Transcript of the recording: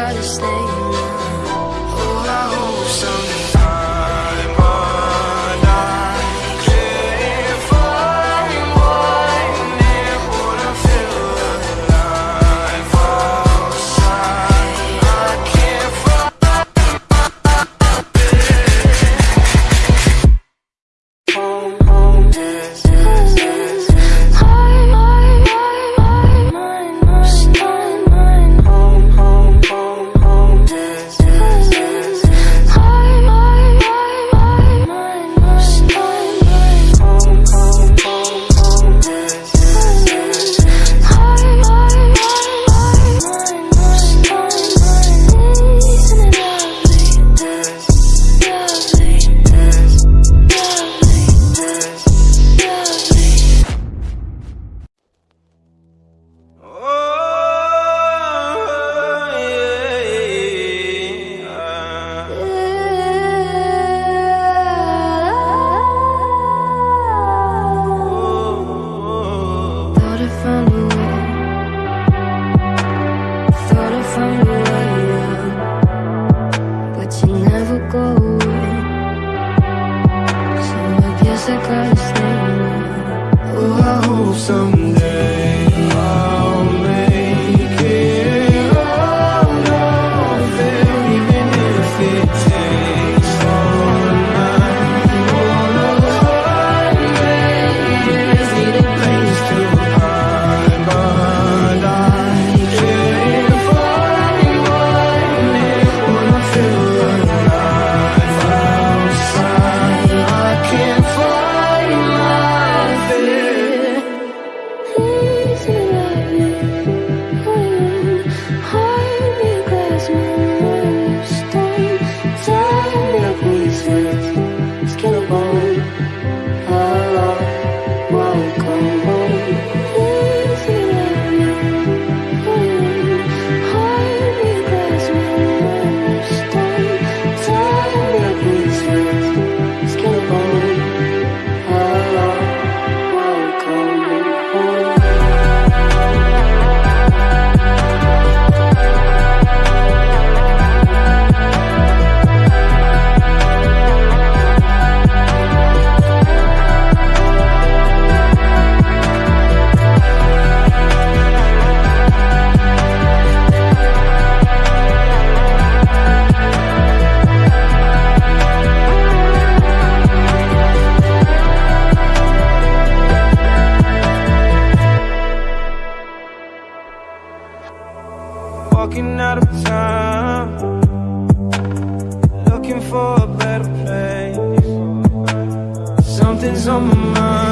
gotta stay Something's on my